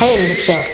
살려주십시오.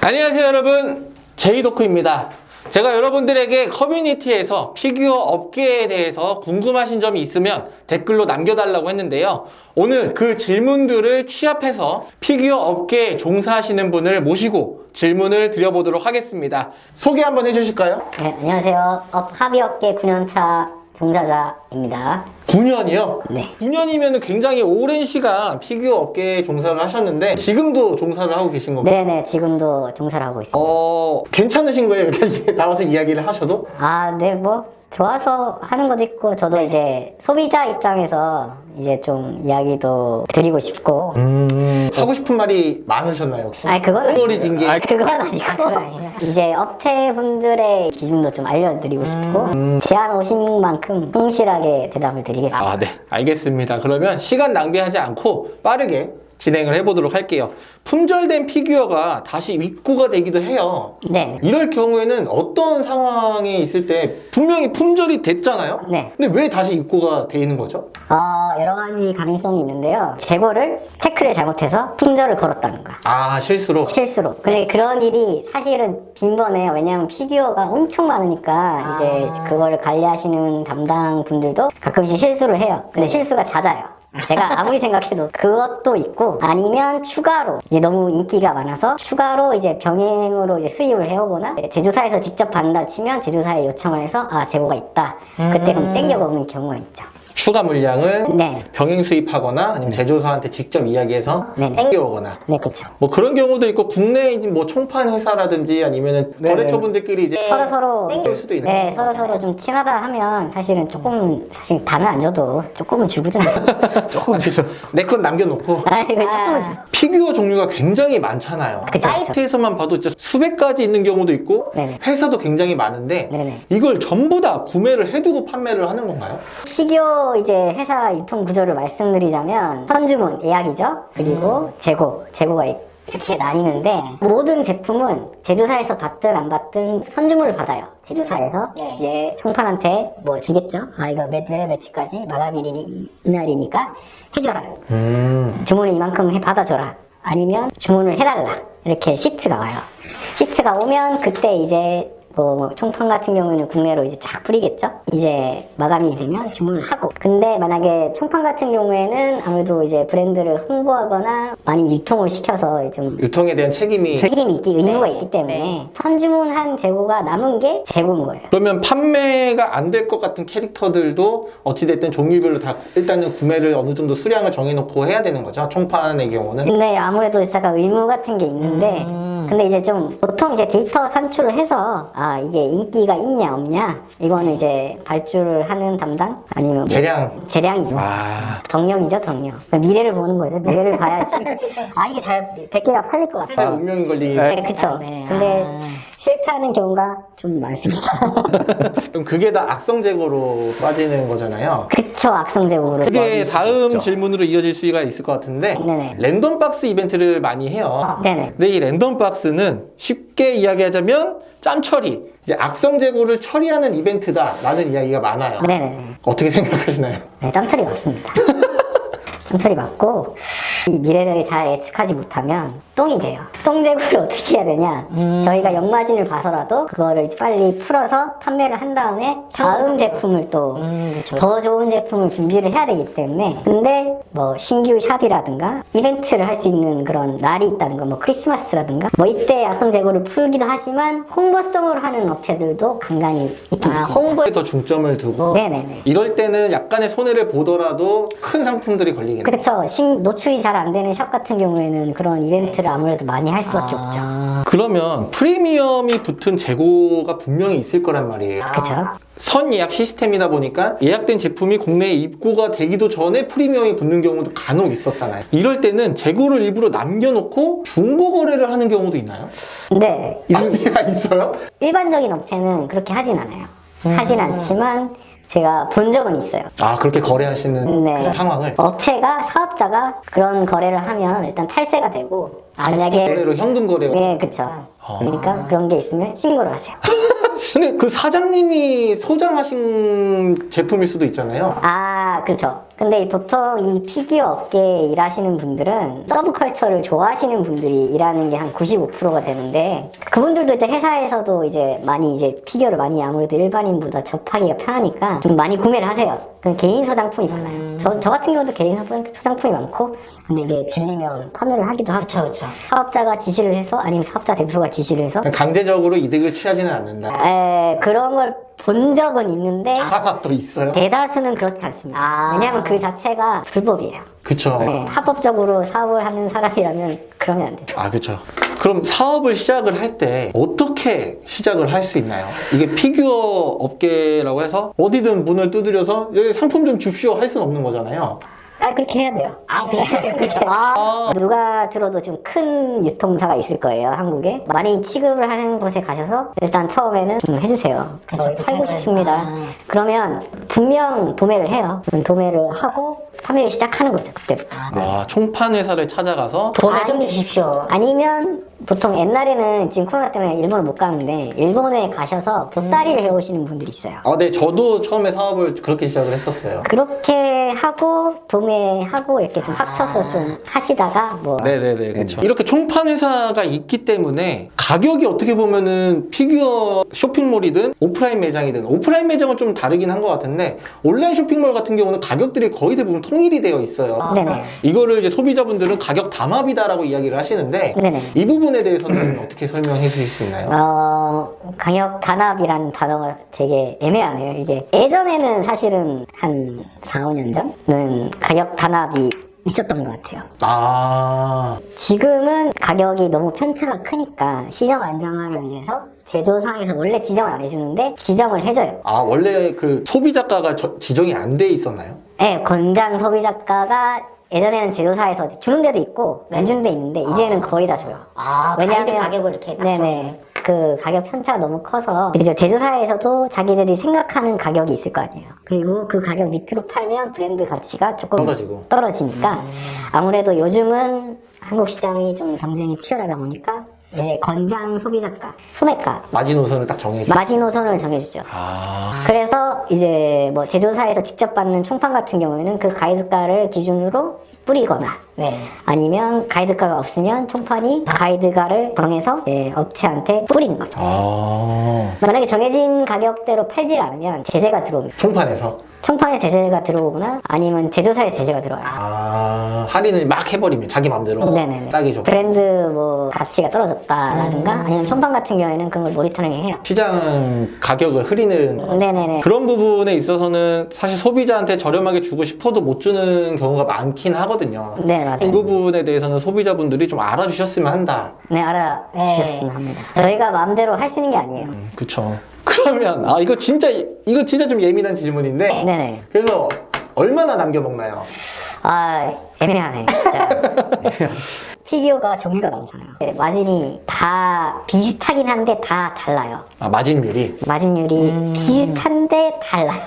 안녕하세요 여러분 제이도크입니다 제가 여러분들에게 커뮤니티에서 피규어 업계에 대해서 궁금하신 점이 있으면 댓글로 남겨달라고 했는데요 오늘 그 질문들을 취합해서 피규어 업계에 종사하시는 분을 모시고 질문을 드려보도록 하겠습니다 소개 한번 해주실까요? 네, 안녕하세요. 업, 피규어 업계 9년차 종사자입니다. 9년이요? 네. 9년이면 굉장히 오랜 시간 피규어 업계에 종사를 하셨는데 지금도 종사를 하고 계신 건가요? 네네, 지금도 종사를 하고 있습니다. 어 괜찮으신 거예요? 이렇게 나와서 이야기를 하셔도? 아, 네, 뭐, 좋아서 하는 것도 있고, 저도 이제 소비자 입장에서 이제 좀 이야기도 드리고 싶고, 음, 하고 싶은 말이 많으셨나요? 혹시? 아니, 그건. 게. 아, 그건 아니고. 이제 업체분들의 기준도 좀 알려드리고 싶고, 제안 오신 만큼 성실하게 대답을 드리겠습니다. 아, 네. 알겠습니다. 그러면 시간 낭비하지 않고 빠르게 진행을 해보도록 할게요. 품절된 피규어가 다시 입고가 되기도 해요. 네. 이럴 경우에는 어떤 상황에 있을 때 분명히 품절이 됐잖아요? 네. 근데 왜 다시 입고가 돼 있는 거죠? 어, 여러 가지 가능성이 있는데요. 재고를 체크를 잘못해서 품절을 걸었다는가. 아, 실수로. 실수로. 근데 그런 일이 사실은 빈번해요. 왜냐면 피규어가 엄청 많으니까 이제 그거를 관리하시는 담당 분들도 가끔씩 실수를 해요. 근데 실수가 잦아요. 제가 아무리 생각해도 그것도 있고 아니면 추가로 이제 너무 인기가 많아서 추가로 이제 병행으로 이제 수입을 해오거나 제조사에서 직접 받는다 치면 제조사에 요청을 해서 아 재고가 있다. 그때 그럼 땡겨가 오는 경우가 있죠 추가 물량을 네, 병행 수입하거나 아니면 제조사한테 직접 이야기해서 네네. 땡겨오거나. 네 그렇죠. 뭐 그런 경우도 있고 국내 뭐 총판 회사라든지 아니면은 거래처분들끼리 이제 서로 서로 땡길 수도 있는 네 서로 서로 좀 친하다 하면 사실은 조금 사실 다는 안 줘도 조금은 주거든요. 조금 그죠. 내 건 남겨놓고. 아 이거 조금은 주 피규어 종류가 굉장히 많잖아요. 그쵸. 사이트에서만 봐도 진짜 수백 가지 있는 경우도 있고 네네. 회사도 굉장히 많은데 네네. 이걸 전부 다 구매를 해두고 판매를 하는 건가요? 피규어 이제 회사 유통 구조를 말씀드리자면 선주문 예약이죠. 그리고 재고 재고가 있- 이렇게 나뉘는데 모든 제품은 제조사에서 받든 안 받든 선주문을 받아요. 제조사에서 이제 총판한테 뭐 주겠죠? 아 이거 몇 몇, 며칠까지 마감일이 이날이니까 해줘라. 음. 주문을 이만큼 해 받아줘라. 아니면 주문을 해달라. 이렇게 시트가 와요. 시트가 오면 그때 이제 뭐 총판 같은 경우에는 국내로 이제 쫙 뿌리겠죠? 이제 마감이 되면 주문을 하고. 근데 만약에 총판 같은 경우에는 아무래도 이제 브랜드를 홍보하거나 많이 유통을 시켜서 좀 유통에 대한 책임이 책임이 있기 의무가 있기 때문에 선주문한 재고가 남은 게 재고인 거예요. 그러면 판매가 안 될 것 같은 캐릭터들도 어찌됐든 종류별로 다 일단은 구매를 어느 정도 수량을 정해놓고 해야 되는 거죠? 총판의 경우는? 근데 아무래도 제가 의무 같은 게 있는데 근데 이제 좀 보통 이제 데이터 산출을 해서 아 이게 인기가 있냐 없냐 이거는 이제 발주를 하는 담당? 아니면 뭐 재량. 재량이죠. 아. 덕력이죠 덕력 미래를 보는 거죠. 미래를 봐야지. 아 이게 잘 100개가 팔릴 것 회사에 같아 운명이 걸린 네 그쵸. 근데 실패하는 경우가 좀 많습니다. 그럼 그게 다 악성 재고로 빠지는 거잖아요. 그쵸 악성 재고로 그게 다음 질문으로 이어질 수가 있을 것 같은데 네네. 랜덤 박스 이벤트를 많이 해요. 네네. 근데 이 랜덤 박스는 쉽게 이야기하자면 짬 처리 이제 악성 재고를 처리하는 이벤트다 라는 이야기가 많아요. 네네. 어떻게 생각하시나요? 네, 짬 처리 맞습니다. 짬 처리 맞고 이 미래를 잘 예측하지 못하면 똥이 돼요. 똥제구를 어떻게 해야 되냐? 저희가 역마진을 봐서라도 그거를 빨리 풀어서 판매를 한 다음에 다음 제품을 또더 좋은 제품을 준비를 해야 되기 때문에 근데 뭐 신규 샵이라든가 이벤트를 할 수 있는 그런 날이 있다는 거 뭐 크리스마스라든가 뭐 이때 약성 재고를 풀기도 하지만 홍보성으로 하는 업체들도 간간히 있긴 아, 있습니다. 홍보 더 중점을 두고 네네네. 이럴 때는 약간의 손해를 보더라도 큰 상품들이 걸리겠네요 그렇죠. 신, 노출이 잘 안 되는 샵 같은 경우에는 그런 이벤트 를 아무래도 많이 할 수밖에 없죠. 그러면 프리미엄이 붙은 재고가 분명히 있을 거란 말이에요 그렇죠. 선 예약 시스템이다 보니까 예약된 제품이 국내에 입고가 되기도 전에 프리미엄이 붙는 경우도 간혹 있었잖아요. 이럴 때는 재고를 일부러 남겨놓고 중고 거래를 하는 경우도 있나요? 근데 이런 가 있어요? 일반적인 업체는 그렇게 하진 않아요. 하진 않지만 제가 본 적은 있어요. 아 그렇게 거래하시는 네. 그런 상황을 업체가 사업자가 그런 거래를 하면 일단 탈세가 되고 만약에 거래로 현금 거래가 네 그렇죠. 그러니까 그런 게 있으면 신고를 하세요. 근데 그 사장님이 소장하신 제품일 수도 있잖아요. 아 그렇죠. 근데 이 보통 이 피규어 업계에 일하시는 분들은 서브컬처를 좋아하시는 분들이 일하는 게 한 95%가 되는데 그분들도 이제 회사에서도 이제 많이 이제 피규어를 많이 아무래도 일반인보다 접하기가 편하니까 좀 많이 구매를 하세요. 그 개인 소장품이 많아요. 저, 저 같은 경우도 개인 소- 소장품이 많고 근데 이제 질리면 판매를 하기도 하고 그쵸. 사업자가 지시를 해서 아니면 사업자 대표가 지시를 해서 강제적으로 이득을 취하지는 않는다. 에, 그런 걸 본 적은 있는데 하나 또 있어요. 대다수는 그렇지 않습니다. 아. 왜냐하면 그 자체가 불법이에요. 그쵸. 네, 합법적으로 사업을 하는 사람이라면 그러면 안 돼요. 아, 그쵸. 그럼 사업을 시작을 할 때 어떻게 시작을 할 수 있나요? 이게 피규어 업계라고 해서 어디든 문을 두드려서 여기 상품 좀 줍시오 할 수는 없는 거잖아요. 아 그렇게 해야 돼요. 아, 그래요? 그렇게. 아. 누가 들어도 좀 큰 유통사가 있을 거예요 한국에 많이 취급을 하는 곳에 가셔서 일단 처음에는 좀 해주세요. 그쵸, 저희 팔고. 싶습니다. 아. 그러면 분명 도매를 해요. 도매를 하고 판매를 시작하는 거죠 그때부터. 아, 총판 회사를 찾아가서 돈을 좀 주십시오. 아니면 보통 옛날에는 지금 코로나 때문에 일본을 못 가는데 일본에 가셔서 보따리를 해오시는 분들이 있어요. 아, 네, 저도 처음에 사업을 그렇게 시작을 했었어요. 그렇게 하고 도매하고 이렇게 좀 합쳐서 좀 하시다가 뭐 네네네, 그렇죠. 이렇게 총판 회사가 있기 때문에 가격이 어떻게 보면은 피규어 쇼핑몰이든 오프라인 매장이든 오프라인 매장은 좀 다르긴 한 것 같은데 온라인 쇼핑몰 같은 경우는 가격들이 거의 대부분 통일이 되어 있어요. 네네 이거를 이제 소비자분들은 가격 담합이다라고 이야기를 하시는데 네네. 이 부분 에 대해서는 어떻게 설명해 주실 수 있나요? 어 가격 단합이라는 단어가 되게 애매하네요. 이게 예전에는 사실은 한 4, 5년 전은 가격 단합이 있었던 것 같아요. 아, 지금은 가격이 너무 편차가 크니까 시장 안정화를 위해서 제조사에서 원래 지정을 안 해주는데 지정을 해줘요. 아 원래 그 소비자가가 저- 지정이 안 돼 있었나요? 네, 권장 소비자가가 예전에는 제조사에서 주는 데도 있고 안 주는 데 있는데 이제는 거의 다 줘요. 아, 가이드 가격을 이렇게 네네. 그 가격 편차가 너무 커서 그리고 제조사에서도 자기들이 생각하는 가격이 있을 거 아니에요. 그리고 그 가격 밑으로 팔면 브랜드 가치가 조금 떨어지고. 떨어지니까 아무래도 요즘은 한국 시장이 좀 경쟁이 치열하다 보니까 이제 권장 소비자가, 소매가, 마지노선을 딱 정해줘. 마지노선을 정해주죠. 아, 그래서 이제 뭐 제조사에서 직접 받는 총판 같은 경우에는 그 가이드가를 기준으로 뿌리거나 네. 아니면 가이드가가 없으면 총판이 가이드가를 정해서 이제 업체한테 뿌리는 거죠. 아, 만약에 정해진 가격대로 팔지 않으면 제재가 들어옵니다. 총판에서 총판에 제재가 들어오거나 아니면 제조사에 제재가 들어와요. 아 할인을 막 해버리면 자기 맘대로 네네네. 싸게 줘. 브랜드 뭐 가치가 떨어졌다라든가 음. 아니면 총판 같은 경우에는 그걸 모니터링 해요. 시장 가격을 흐리는 네네네. 그런 부분에 있어서는 사실 소비자한테 저렴하게 주고 싶어도 못 주는 경우가 많긴 하거든요. 네 맞아요. 이 부분에 대해서는 소비자분들이 좀 알아주셨으면 한다. 네 알아주셨으면 합니다. 저희가 마음대로 할 수 있는 게 아니에요. 음, 그쵸. 그러면 아 이거 진짜 이거 진짜 좀 예민한 질문인데 네네. 그래서 얼마나 남겨 먹나요? 아 애매하네 진짜. 피규어가 종류가 많잖아요. 네, 마진이 다 비슷하긴 한데 다 달라요. 아 마진율이 마진율이 비슷한데 달라요.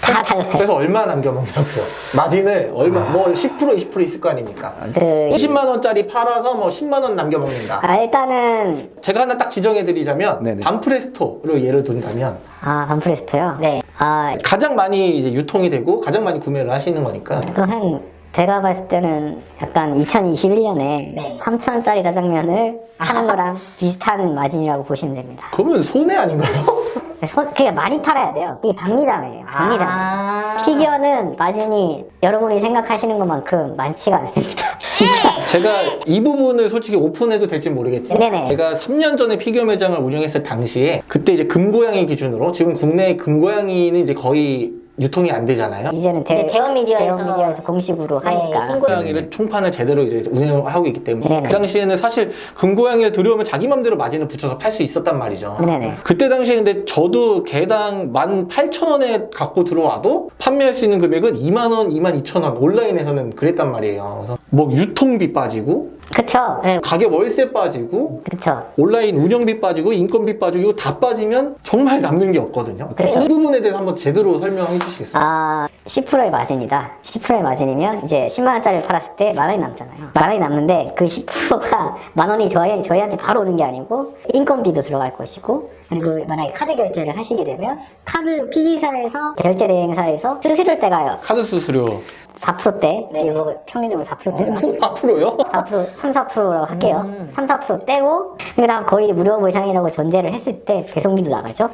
다 달라요. 그래서 얼마 남겨 먹냐고요. 마진을 얼마 뭐10% 20% 있을 거 아닙니까? 그 20만 원짜리 팔아서 뭐 10만 원 남겨 먹는다. 아, 일단은 제가 하나 딱 지정해 드리자면 네네. 반프레스토로 예를 든다면 아 반프레스토요. 네. 아 가장 많이 이제 유통이 되고 가장 많이 구매를 하시는 거니까 그한 제가 봤을 때는 약간 2021년에 네. 3,000원짜리 짜장면을 하는 거랑 비슷한 마진이라고 보시면 됩니다. 그러면 손해 아닌가요? 손, 그게 많이 팔아야 돼요. 그게 박리담이에요. 박리담. 아. 피규어는 마진이 여러분이 생각하시는 것만큼 많지가 않습니다. 진짜. 제가 이 부분을 솔직히 오픈해도 될지 모르겠지만 네네. 제가 3년 전에 피규어 매장을 운영했을 당시에 그때 이제 금고양이 기준으로 지금 국내 금고양이는 이제 거의 유통이 안 되잖아요. 이제는 대, 이제 대원 미디어에서 대원 미디어에서 공식으로 네, 하니까. 신고- 고양이를 총판을 제대로 이제 운영하고 있기 때문에 네네. 그 당시에는 사실 금고양이를 들여오면 자기 맘대로 마진을 붙여서 팔 수 있었단 말이죠. 네네. 그때 당시에 근데 저도 개당 18,000원에 갖고 들어와도 판매할 수 있는 금액은 2만원, 22,000원 온라인에서는 그랬단 말이에요. 그래서 뭐 유통비 빠지고 그쵸. 네. 가격 월세 빠지고 그쵸. 온라인 운영비 빠지고 인건비 빠지고 이거 다 빠지면 정말 남는 게 없거든요. 그렇죠. 이 부분에 대해서 한번 제대로 설명해 주시겠어요? 아, 10%의 마진이다. 10%의 마진이면 이제 10만원짜리를 팔았을 때 만 원이 남잖아요. 만 원이 남는데 그 10%가 만 원이 저희, 저희한테 바로 오는 게 아니고 인건비도 들어갈 것이고 그리고 만약에 카드 결제를 하시게 되면 카드 PG사에서 결제 대행사에서 수수료 떼가요. 카드 수수료 4%대. 이거 평균적으로 4%대로. 앞으로요? 4% 3, 4%라고 할게요. 3, 4% 떼고 그 다음 거의 무료 보상이라고 전제를 했을 때 배송비도 나가죠.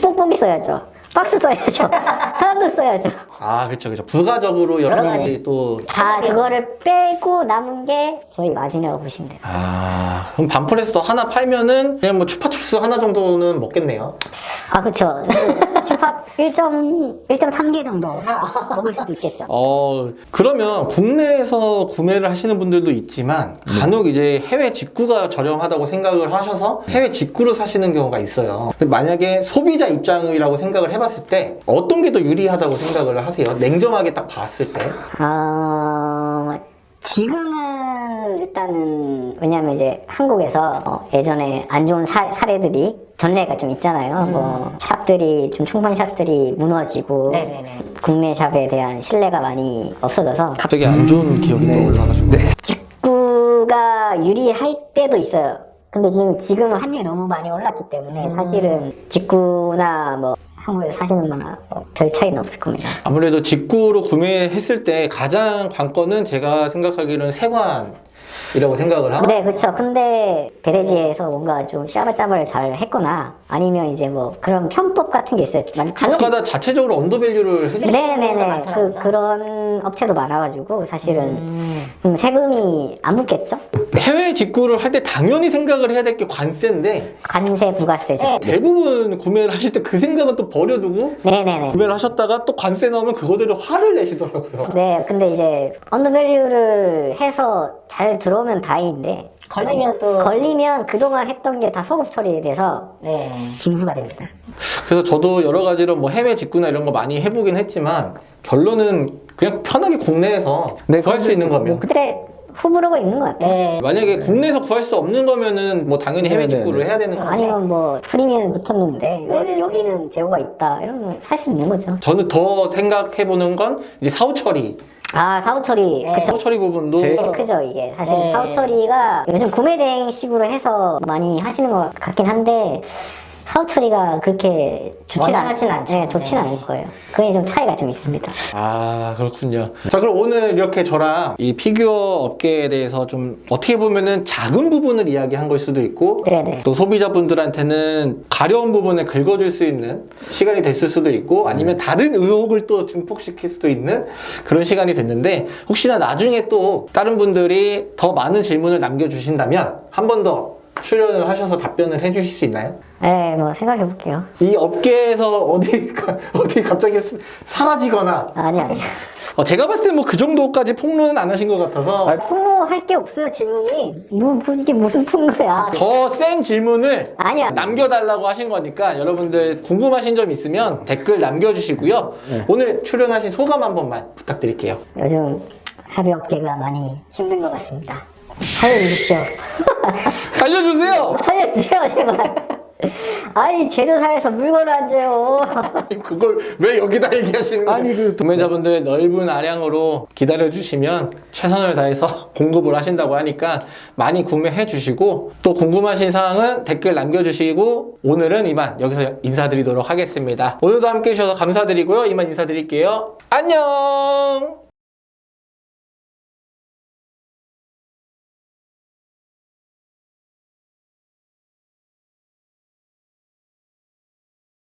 뽁뽁이 써야죠. 박스 써야죠. 사람도 써야죠. 아 그렇죠 그렇죠 부가적으로 여러 가지 또다 그거를 빼고 남은 게 저희 마진이라고 보시면 돼요. 아, 그럼 반풀에서도 하나 팔면은 그냥 뭐 추파춥스 하나 정도는 먹겠네요. 아, 그쵸. 주팝 1.3개 정도 먹을 수도 있겠죠. 어, 그러면 국내에서 구매를 하시는 분들도 있지만 간혹 이제 해외 직구가 저렴하다고 생각을 하셔서 해외 직구로 사시는 경우가 있어요. 만약에 소비자 입장이라고 생각을 해봤을 때 어떤 게 더 유리하다고 생각을 하세요? 냉정하게 딱 봤을 때. 아, 지금은 일단은, 왜냐면 이제 한국에서 어, 예전에 안 좋은 사, 사례들이 전례가 좀 있잖아요. 뭐, 샵들이, 좀 총판 샵들이 무너지고, 네네네. 국내 샵에 대한 신뢰가 많이 없어져서, 갑자기 안 좋은 기억이 떠올라가지고. 직구가 유리할 때도 있어요. 근데 지금, 지금은 환율이 너무 많이 올랐기 때문에 사실은 직구나 뭐, 한국에서 사시는 거나 뭐 별 차이는 없을 겁니다. 아무래도 직구로 구매했을 때 가장 관건은 제가 생각하기로는 세관 이라고 생각을 하고 네, 그렇죠. 근데 배대지에서 뭔가 좀 샤바샤바를 잘 했거나 아니면 이제 뭐 그런 편법 같은 게 있어요. 국가다 자체적으로 언더밸류를 수 네네네. 그, 그런 업체도 많아가지고 사실은 음, 세금이 안 붙겠죠? 해외 직구를 할 때 당연히 생각을 해야 될 게 관세인데 관세, 부가세죠. 네. 대부분 구매를 하실 때 그 생각은 또 버려두고 네네네. 구매를 하셨다가 또 관세 나오면 그거대로 화를 내시더라고요. 네, 근데 이제 언더밸류를 해서 잘 들어오면 다행인데 걸리면 또. 걸리면 그동안 했던 게 다 소급 처리돼서 네. 징수가 됩니다. 그래서 저도 여러 가지로 뭐 해외 직구나 이런 거 많이 해보긴 했지만 결론은 그냥 편하게 국내에서 구할 수 있는 거면 그때 후보로가 있는 것 같아요. 네. 만약에 국내에서 구할 수 없는 거면은 뭐 당연히 해외 네네네. 직구를 해야 되는 건데 아니면 뭐 프리미엄 붙었는데 여기, 여기는 제고가 있다 이러면 살 수 있는 거죠. 저는 더 생각해 보는 건 이제 사후 처리 아 사후 처리 네. 그쵸. 사후 처리 부분도 제- 되게 크죠 이게 사실 네. 사후 처리가 요즘 구매 대행식으로 해서 많이 하시는 것 같긴 한데 사후 처리가 그렇게 좋지는 원활하진 않- 않죠. 네, 좋지는 네. 않을 거예요. 그게 좀 차이가 좀 있습니다. 아 그렇군요. 자 그럼 오늘 이렇게 저랑 이 피규어 업계에 대해서 좀 어떻게 보면은 작은 부분을 이야기한 걸 수도 있고 네네. 또 소비자분들한테는 가려운 부분을 긁어줄 수 있는 시간이 됐을 수도 있고 아니면 다른 의혹을 또 증폭시킬 수도 있는 그런 시간이 됐는데 혹시나 나중에 또 다른 분들이 더 많은 질문을 남겨주신다면 한 번 더 출연을 하셔서 답변을 해주실 수 있나요? 네, 뭐 생각해 볼게요. 이 업계에서 어디 어디 갑자기 스- 사라지거나 아니 아니. 어, 제가 봤을 때 뭐 그 정도까지 폭로는 안 하신 것 같아서 폭로할 게 없어요 질문이. 뭐 이게 무슨 폭로야? 더 센 질문을 아니야. 남겨달라고 하신 거니까 여러분들 궁금하신 점 있으면 댓글 남겨주시고요. 오늘 출연하신 소감 한 번만 부탁드릴게요. 요즘 합의업계가 많이 힘든 것 같습니다. 살려주십시오. 살려주세요! 살려주세요 제발. 아니 제조사에서 물건을 안 줘요. 그걸 왜 여기다 얘기하시는 거예요? 아니, 그- 구매자분들 넓은 아량으로 기다려주시면 최선을 다해서 공급을 하신다고 하니까 많이 구매해 주시고 또 궁금하신 사항은 댓글 남겨주시고 오늘은 이만 여기서 인사드리도록 하겠습니다. 오늘도 함께 해주셔서 감사드리고요. 이만 인사드릴게요. 안녕!